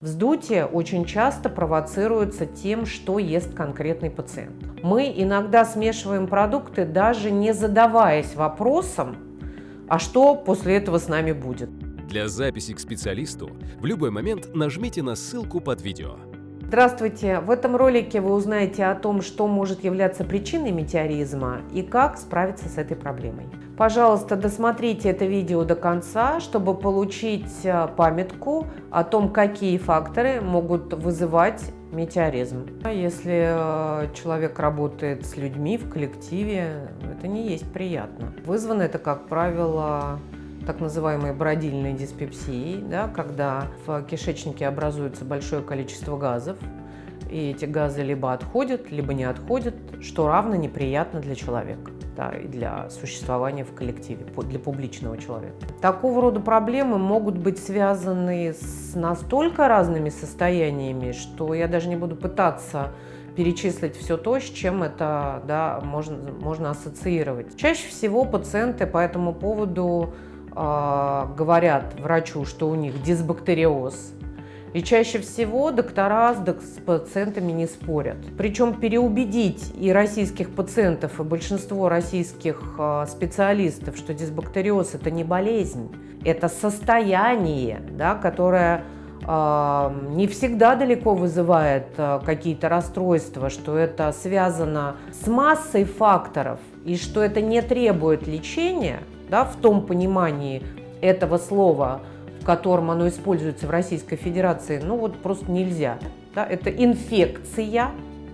Вздутие очень часто провоцируется тем, что ест конкретный пациент. Мы иногда смешиваем продукты, даже не задаваясь вопросом, а что после этого с нами будет. Для записи к специалисту в любой момент нажмите на ссылку под видео. Здравствуйте! В этом ролике вы узнаете о том, что может являться причиной метеоризма и как справиться с этой проблемой. Пожалуйста, досмотрите это видео до конца, чтобы получить э, памятку о том, какие факторы могут вызывать метеоризм. Если э, человек работает с людьми в коллективе, это не есть приятно. Вызвано это, как правило, так называемой бродильной диспепсией, да, когда в кишечнике образуется большое количество газов, и эти газы либо отходят, либо не отходят, что равно неприятно для человека да, и для существования в коллективе, для публичного человека. Такого рода проблемы могут быть связаны с настолько разными состояниями, что я даже не буду пытаться перечислить все то, с чем это да, можно, можно ассоциировать. Чаще всего пациенты по этому поводу говорят врачу, что у них дисбактериоз. И чаще всего доктора с пациентами не спорят. Причем переубедить и российских пациентов, и большинство российских а, специалистов, что дисбактериоз – это не болезнь, это состояние, да, которое э, не всегда далеко вызывает какие-то расстройства, что это связано с массой факторов, и что это не требует лечения – да, в том понимании этого слова, в котором оно используется в Российской Федерации, ну вот просто нельзя. Да? Это инфекция,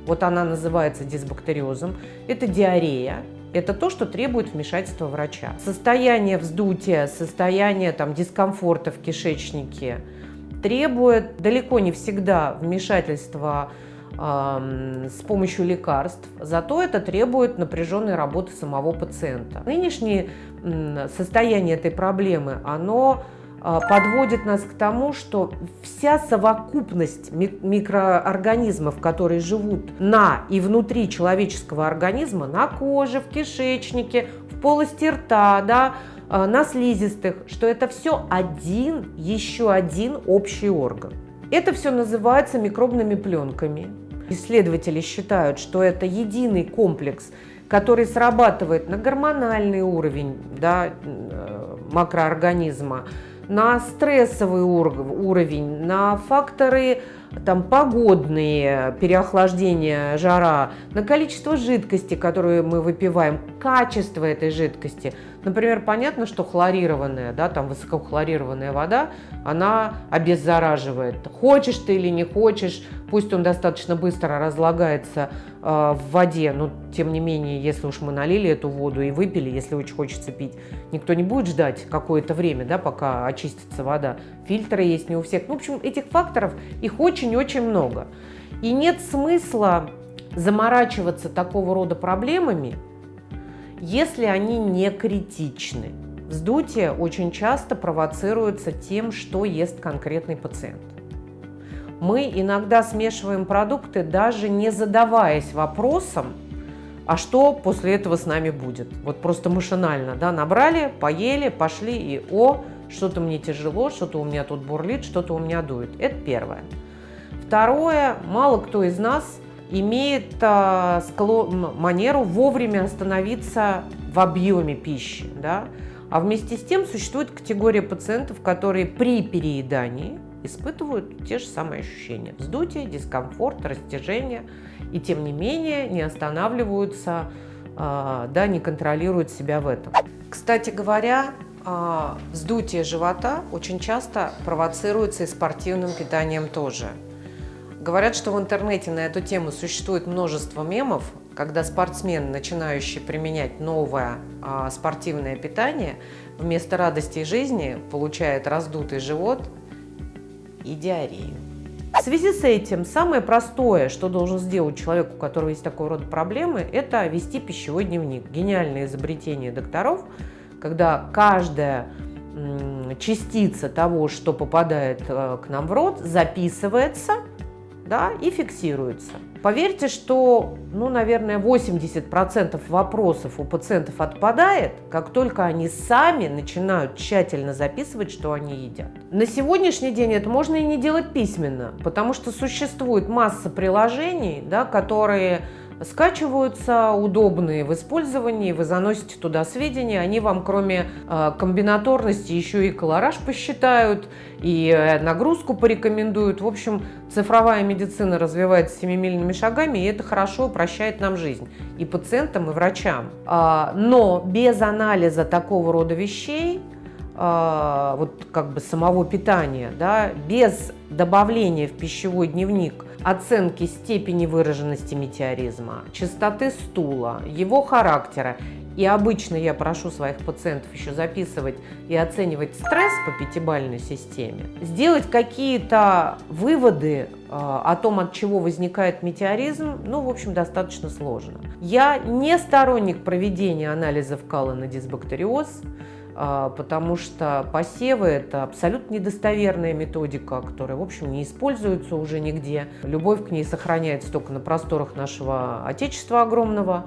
вот она называется дисбактериозом, это диарея, это то, что требует вмешательства врача. Состояние вздутия, состояние там, дискомфорта в кишечнике требует далеко не всегда вмешательства с помощью лекарств, зато это требует напряженной работы самого пациента. Нынешнее состояние этой проблемы, оно а, подводит нас к тому, что вся совокупность микроорганизмов, которые живут на и внутри человеческого организма, на коже, в кишечнике, в полости рта, да, а, на слизистых, что это все один, еще один общий орган. Это все называется микробными пленками. Исследователи считают, что это единый комплекс, который срабатывает на гормональный уровень да, э, макроорганизма, на стрессовый уровень, на факторы там, погодные, переохлаждение, жара, на количество жидкости, которую мы выпиваем, качество этой жидкости. Например, понятно, что хлорированная, да, там высокохлорированная вода, она обеззараживает. Хочешь ты или не хочешь, пусть он достаточно быстро разлагается э, в воде, но тем не менее, если уж мы налили эту воду и выпили, если очень хочется пить, никто не будет ждать какое-то время, да, пока очистится вода. Фильтры есть не у всех. Ну, в общем, этих факторов, их очень-очень много. И нет смысла заморачиваться такого рода проблемами, если они не критичны. Вздутие очень часто провоцируется тем, что ест конкретный пациент. Мы иногда смешиваем продукты, даже не задаваясь вопросом, а что после этого с нами будет. Вот просто машинально, да, набрали, поели, пошли и о, что-то мне тяжело, что-то у меня тут бурлит, что-то у меня дует. Это первое. Второе, мало кто из нас имеет а, склон, манеру вовремя остановиться в объеме пищи. Да? А вместе с тем существует категория пациентов, которые при переедании испытывают те же самые ощущения. Вздутие, дискомфорт, растяжение. И тем не менее не останавливаются, а, да, не контролируют себя в этом. Кстати говоря, а, вздутие живота очень часто провоцируется и спортивным питанием тоже. Говорят, что в интернете на эту тему существует множество мемов, когда спортсмен, начинающий применять новое а, спортивное питание, вместо радости жизни получает раздутый живот и диарею. В связи с этим самое простое, что должен сделать человек, у которого есть такого рода проблемы, это вести пищевой дневник. Гениальное изобретение докторов, когда каждая частица того, что попадает э, к нам в рот, записывается – да, и фиксируется. Поверьте, что, ну, наверное, 80% вопросов у пациентов отпадает, как только они сами начинают тщательно записывать, что они едят. На сегодняшний день это можно и не делать письменно, потому что существует масса приложений, да, которые скачиваются, удобные в использовании, вы заносите туда сведения, они вам кроме э, комбинаторности еще и колораж посчитают, и э, нагрузку порекомендуют. В общем, цифровая медицина развивается семимильными шагами, и это хорошо упрощает нам жизнь и пациентам, и врачам. А, но без анализа такого рода вещей а, вот как бы самого питания, да, без добавления в пищевой дневник оценки степени выраженности метеоризма, частоты стула, его характера. И обычно я прошу своих пациентов еще записывать и оценивать стресс по пятибалльной системе, сделать какие-то выводы э, о том, от чего возникает метеоризм, ну, в общем, достаточно сложно. Я не сторонник проведения анализов кала на дисбактериоз, потому что посевы – это абсолютно недостоверная методика, которая, в общем, не используется уже нигде. Любовь к ней сохраняется только на просторах нашего Отечества огромного.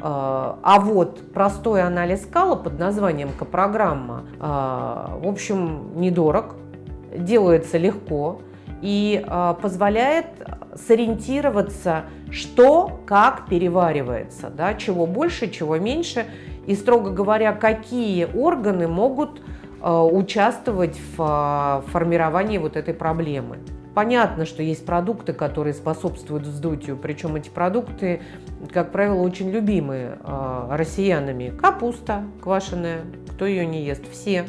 А, а вот простой анализ скала под названием К-программа, а, в общем, недорог, делается легко и позволяет сориентироваться, что как переваривается, да, чего больше, чего меньше – и, строго говоря, какие органы могут э, участвовать в э, формировании вот этой проблемы. Понятно, что есть продукты, которые способствуют вздутию, причем эти продукты, как правило, очень любимы э, россиянами. Капуста квашеная, кто ее не ест? Все.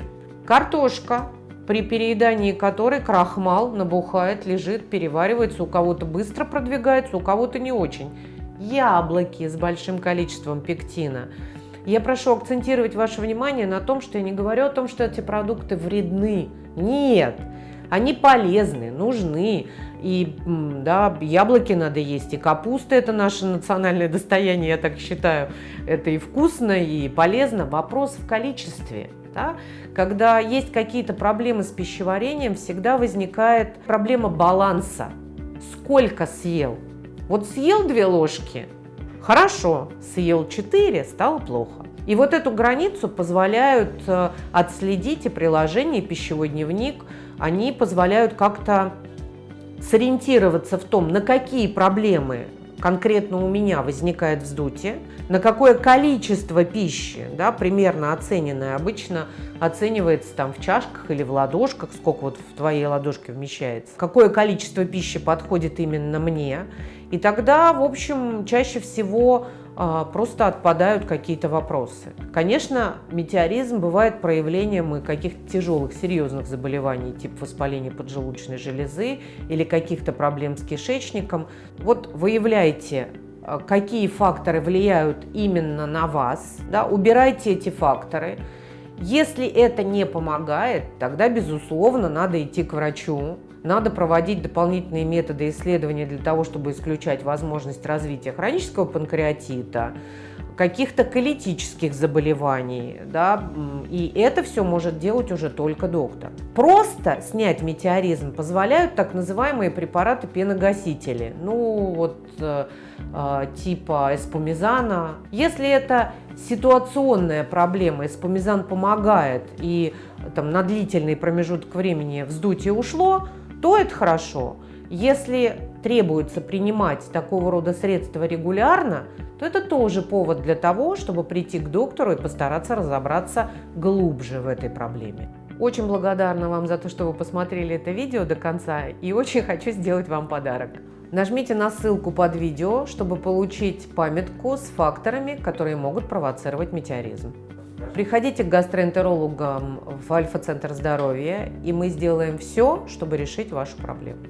Картошка, при переедании которой крахмал набухает, лежит, переваривается, у кого-то быстро продвигается, у кого-то не очень. Яблоки с большим количеством пектина – я прошу акцентировать ваше внимание на том, что я не говорю о том, что эти продукты вредны. Нет, они полезны, нужны. И да, яблоки надо есть, и капуста – это наше национальное достояние, я так считаю. Это и вкусно, и полезно. Вопрос в количестве. Да? Когда есть какие-то проблемы с пищеварением, всегда возникает проблема баланса. Сколько съел? Вот съел две ложки – Хорошо, съел 4, стало плохо. И вот эту границу позволяют э, отследить и приложение, пищевой дневник. Они позволяют как-то сориентироваться в том, на какие проблемы конкретно у меня возникает вздутие, на какое количество пищи, да, примерно оцененное, обычно оценивается там в чашках или в ладошках, сколько вот в твоей ладошке вмещается, какое количество пищи подходит именно мне, и тогда, в общем, чаще всего просто отпадают какие-то вопросы. Конечно, метеоризм бывает проявлением каких-то тяжелых, серьезных заболеваний, типа воспаления поджелудочной железы или каких-то проблем с кишечником. Вот выявляйте а, какие факторы влияют именно на вас, да, убирайте эти факторы. Если это не помогает, тогда, безусловно, надо идти к врачу, надо проводить дополнительные методы исследования для того, чтобы исключать возможность развития хронического панкреатита, каких-то колитических заболеваний, да, и это все может делать уже только доктор. Просто снять метеоризм позволяют так называемые препараты-пеногасители, ну вот э, э, типа эспумизана. Если это ситуационная проблема, эспумизан помогает, и там на длительный промежуток времени вздутие ушло, то это хорошо. Если требуется принимать такого рода средства регулярно, то это тоже повод для того, чтобы прийти к доктору и постараться разобраться глубже в этой проблеме. Очень благодарна вам за то, что вы посмотрели это видео до конца и очень хочу сделать вам подарок. Нажмите на ссылку под видео, чтобы получить памятку с факторами, которые могут провоцировать метеоризм. Приходите к гастроэнтерологам в Альфа-центр здоровья, и мы сделаем все, чтобы решить вашу проблему.